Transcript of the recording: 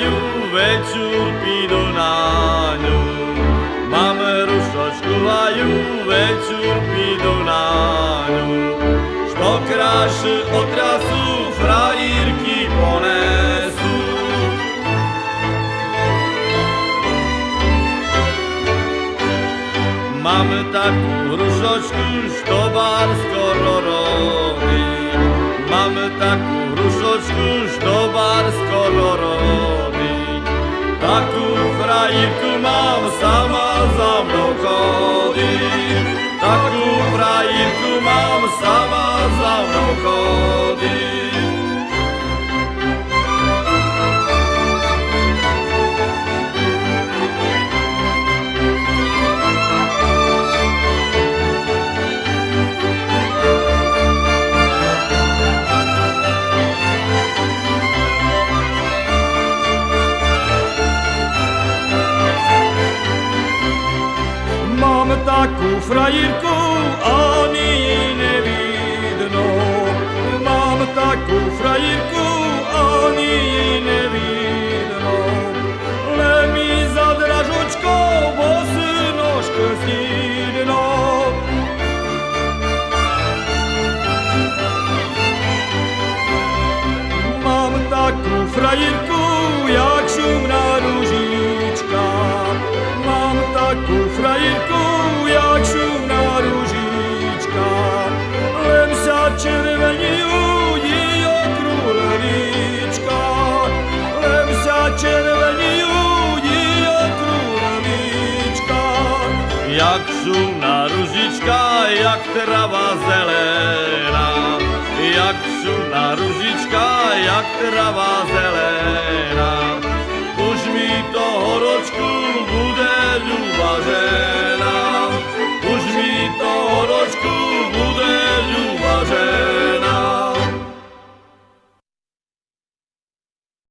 kraju wieczór pidonaniu Mamy ruszoć kuwaju wieczór pidonaniu Szto kraszy od razu frajerki ponesu. Mamy taką różoczku, szto bardzo kolorowy Mamy taką różoczku, szto bardzo kolorowy mam, sama za mną chodzi. Mam taką frajerkę, ani ji nevidnou. Mám takovou frajerku, ani ji nevidnou. Le mi za dražočkou bosnožku stidnou. Mám takovou frajerku, jak šumná ružička. Mám takovou frajerku, červení ují krůlevička, za červení ují krůlevička. Jak šumná ružička, jak trava zelená, jak šumná ružička, jak trava zelená.